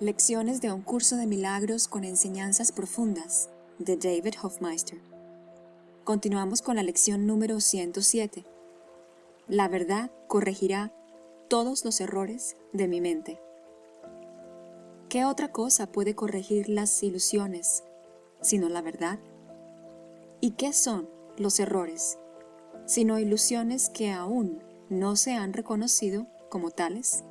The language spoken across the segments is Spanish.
Lecciones de un curso de milagros con enseñanzas profundas de David Hofmeister. Continuamos con la lección número 107. La verdad corregirá todos los errores de mi mente. ¿Qué otra cosa puede corregir las ilusiones sino la verdad? ¿Y qué son los errores sino ilusiones que aún no se han reconocido como tales?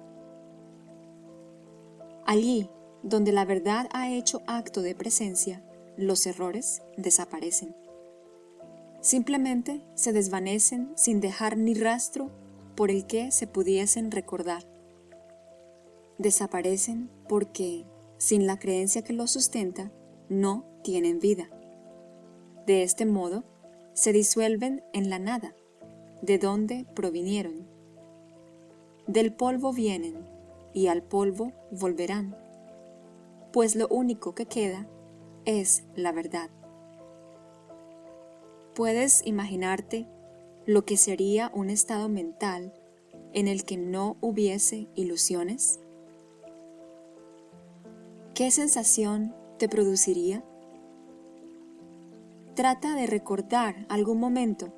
Allí donde la verdad ha hecho acto de presencia, los errores desaparecen. Simplemente se desvanecen sin dejar ni rastro por el que se pudiesen recordar. Desaparecen porque, sin la creencia que los sustenta, no tienen vida. De este modo, se disuelven en la nada, de donde provinieron. Del polvo vienen y al polvo volverán, pues lo único que queda es la verdad. ¿Puedes imaginarte lo que sería un estado mental en el que no hubiese ilusiones? ¿Qué sensación te produciría? Trata de recordar algún momento,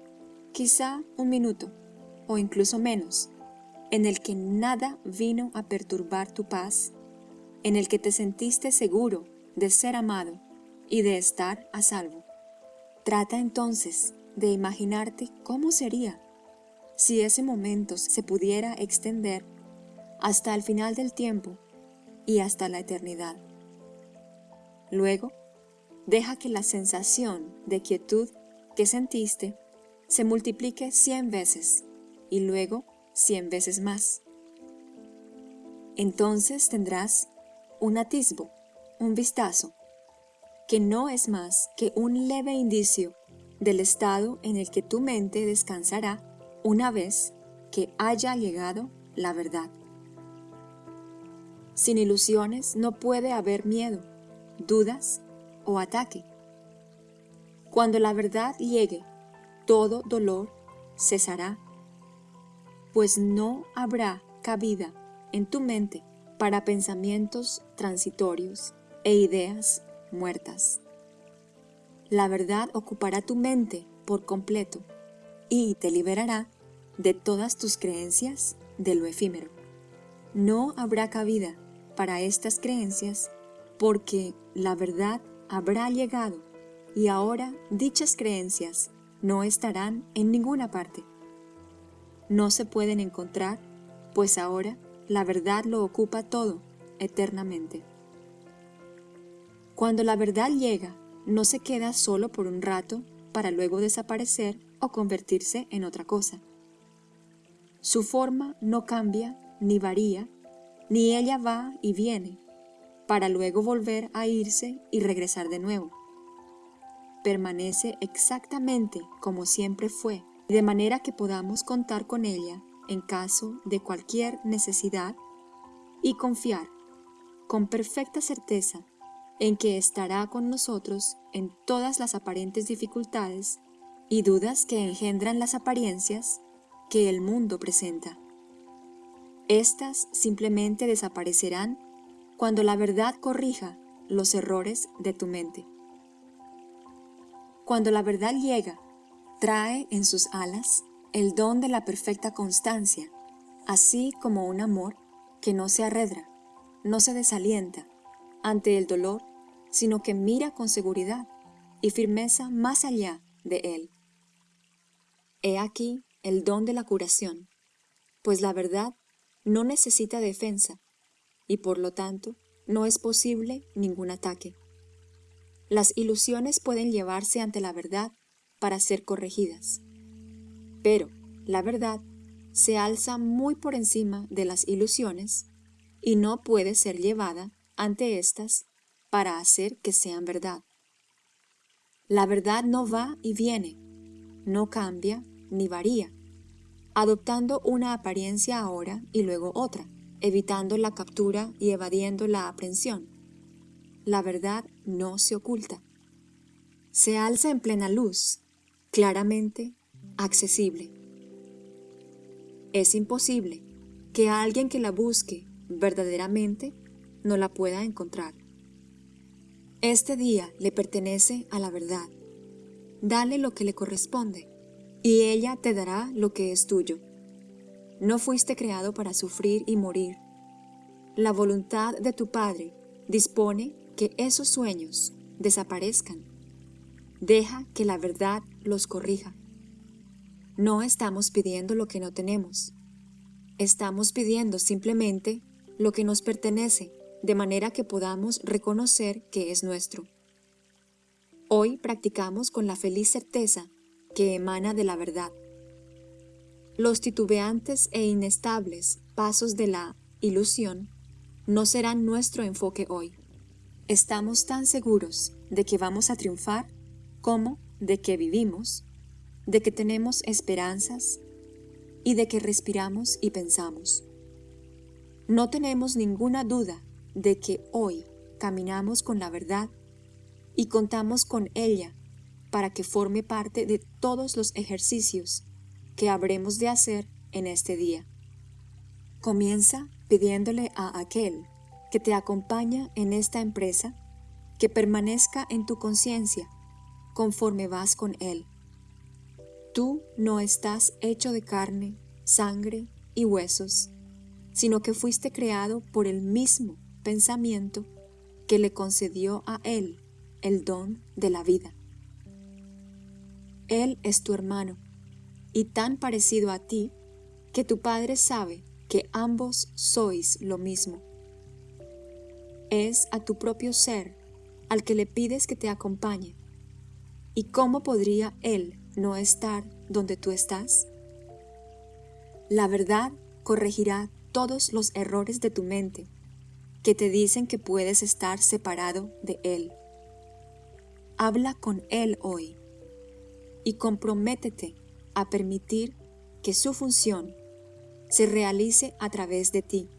quizá un minuto o incluso menos, en el que nada vino a perturbar tu paz, en el que te sentiste seguro de ser amado y de estar a salvo. Trata entonces de imaginarte cómo sería si ese momento se pudiera extender hasta el final del tiempo y hasta la eternidad. Luego, deja que la sensación de quietud que sentiste se multiplique cien veces y luego cien veces más. Entonces tendrás un atisbo, un vistazo, que no es más que un leve indicio del estado en el que tu mente descansará una vez que haya llegado la verdad. Sin ilusiones no puede haber miedo, dudas o ataque. Cuando la verdad llegue, todo dolor cesará pues no habrá cabida en tu mente para pensamientos transitorios e ideas muertas. La verdad ocupará tu mente por completo y te liberará de todas tus creencias de lo efímero. No habrá cabida para estas creencias porque la verdad habrá llegado y ahora dichas creencias no estarán en ninguna parte no se pueden encontrar, pues ahora la verdad lo ocupa todo eternamente. Cuando la verdad llega, no se queda solo por un rato para luego desaparecer o convertirse en otra cosa. Su forma no cambia ni varía, ni ella va y viene, para luego volver a irse y regresar de nuevo. Permanece exactamente como siempre fue de manera que podamos contar con ella en caso de cualquier necesidad y confiar con perfecta certeza en que estará con nosotros en todas las aparentes dificultades y dudas que engendran las apariencias que el mundo presenta. Estas simplemente desaparecerán cuando la verdad corrija los errores de tu mente. Cuando la verdad llega Trae en sus alas el don de la perfecta constancia, así como un amor que no se arredra, no se desalienta ante el dolor, sino que mira con seguridad y firmeza más allá de él. He aquí el don de la curación, pues la verdad no necesita defensa y por lo tanto no es posible ningún ataque. Las ilusiones pueden llevarse ante la verdad para ser corregidas. Pero la verdad se alza muy por encima de las ilusiones y no puede ser llevada ante éstas para hacer que sean verdad. La verdad no va y viene, no cambia ni varía, adoptando una apariencia ahora y luego otra, evitando la captura y evadiendo la aprehensión. La verdad no se oculta. Se alza en plena luz claramente accesible. Es imposible que alguien que la busque verdaderamente no la pueda encontrar. Este día le pertenece a la verdad. Dale lo que le corresponde, y ella te dará lo que es tuyo. No fuiste creado para sufrir y morir. La voluntad de tu Padre dispone que esos sueños desaparezcan. Deja que la verdad los corrija. No estamos pidiendo lo que no tenemos. Estamos pidiendo simplemente lo que nos pertenece de manera que podamos reconocer que es nuestro. Hoy practicamos con la feliz certeza que emana de la verdad. Los titubeantes e inestables pasos de la ilusión no serán nuestro enfoque hoy. Estamos tan seguros de que vamos a triunfar como de que vivimos, de que tenemos esperanzas y de que respiramos y pensamos. No tenemos ninguna duda de que hoy caminamos con la verdad y contamos con ella para que forme parte de todos los ejercicios que habremos de hacer en este día. Comienza pidiéndole a aquel que te acompaña en esta empresa que permanezca en tu conciencia conforme vas con él. Tú no estás hecho de carne, sangre y huesos, sino que fuiste creado por el mismo pensamiento que le concedió a él el don de la vida. Él es tu hermano, y tan parecido a ti que tu Padre sabe que ambos sois lo mismo. Es a tu propio ser al que le pides que te acompañe. ¿Y cómo podría Él no estar donde tú estás? La verdad corregirá todos los errores de tu mente que te dicen que puedes estar separado de Él. Habla con Él hoy y comprométete a permitir que su función se realice a través de ti.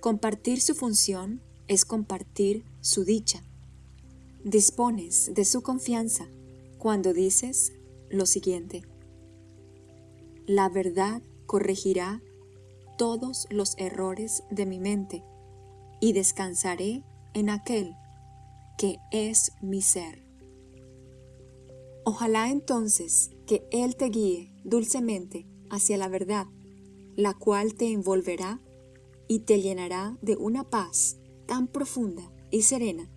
Compartir su función es compartir su dicha. Dispones de su confianza cuando dices lo siguiente. La verdad corregirá todos los errores de mi mente y descansaré en aquel que es mi ser. Ojalá entonces que Él te guíe dulcemente hacia la verdad, la cual te envolverá y te llenará de una paz tan profunda y serena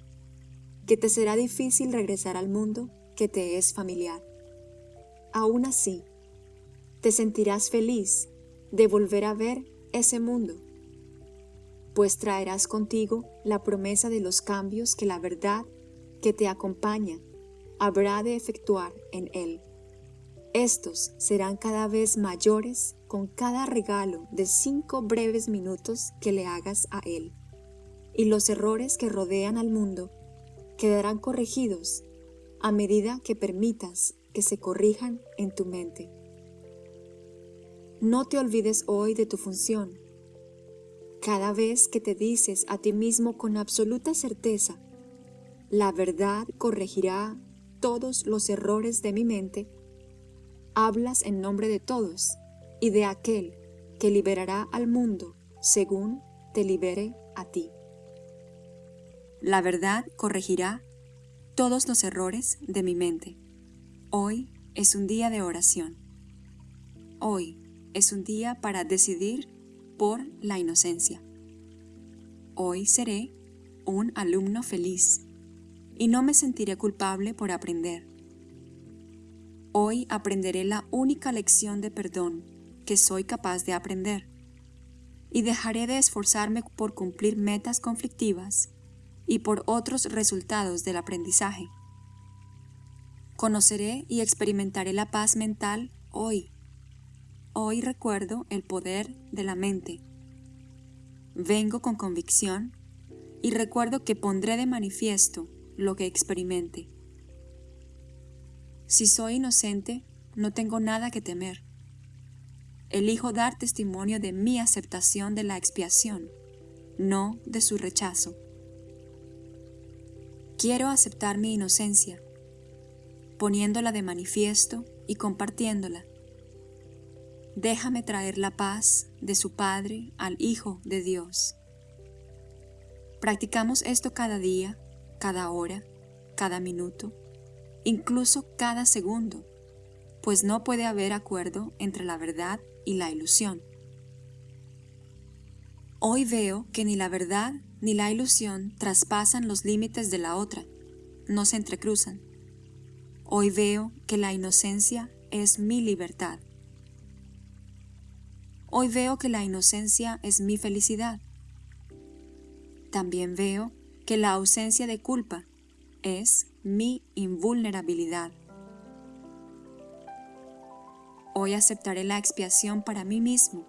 que te será difícil regresar al mundo que te es familiar. Aún así, te sentirás feliz de volver a ver ese mundo, pues traerás contigo la promesa de los cambios que la verdad que te acompaña habrá de efectuar en él. Estos serán cada vez mayores con cada regalo de cinco breves minutos que le hagas a él. Y los errores que rodean al mundo quedarán corregidos a medida que permitas que se corrijan en tu mente. No te olvides hoy de tu función. Cada vez que te dices a ti mismo con absoluta certeza, la verdad corregirá todos los errores de mi mente, hablas en nombre de todos y de aquel que liberará al mundo según te libere a ti. La verdad corregirá todos los errores de mi mente. Hoy es un día de oración. Hoy es un día para decidir por la inocencia. Hoy seré un alumno feliz y no me sentiré culpable por aprender. Hoy aprenderé la única lección de perdón que soy capaz de aprender y dejaré de esforzarme por cumplir metas conflictivas y por otros resultados del aprendizaje. Conoceré y experimentaré la paz mental hoy Hoy recuerdo el poder de la mente. Vengo con convicción y recuerdo que pondré de manifiesto lo que experimente. Si soy inocente, no tengo nada que temer. Elijo dar testimonio de mi aceptación de la expiación, no de su rechazo. Quiero aceptar mi inocencia, poniéndola de manifiesto y compartiéndola déjame traer la paz de su Padre al Hijo de Dios. Practicamos esto cada día, cada hora, cada minuto, incluso cada segundo, pues no puede haber acuerdo entre la verdad y la ilusión. Hoy veo que ni la verdad ni la ilusión traspasan los límites de la otra, no se entrecruzan. Hoy veo que la inocencia es mi libertad. Hoy veo que la inocencia es mi felicidad. También veo que la ausencia de culpa es mi invulnerabilidad. Hoy aceptaré la expiación para mí mismo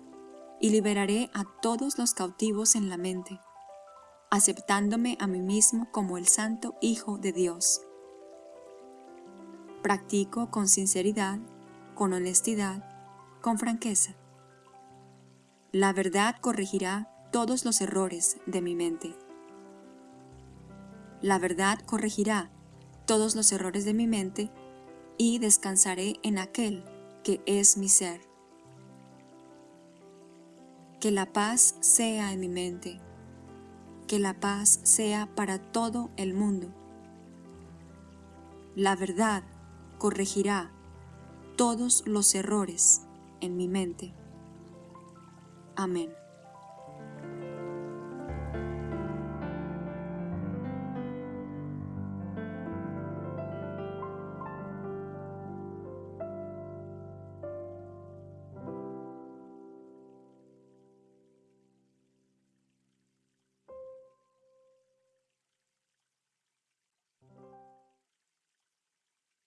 y liberaré a todos los cautivos en la mente, aceptándome a mí mismo como el Santo Hijo de Dios. Practico con sinceridad, con honestidad, con franqueza. La verdad corregirá todos los errores de mi mente. La verdad corregirá todos los errores de mi mente y descansaré en aquel que es mi ser. Que la paz sea en mi mente, que la paz sea para todo el mundo. La verdad corregirá todos los errores en mi mente. Amén.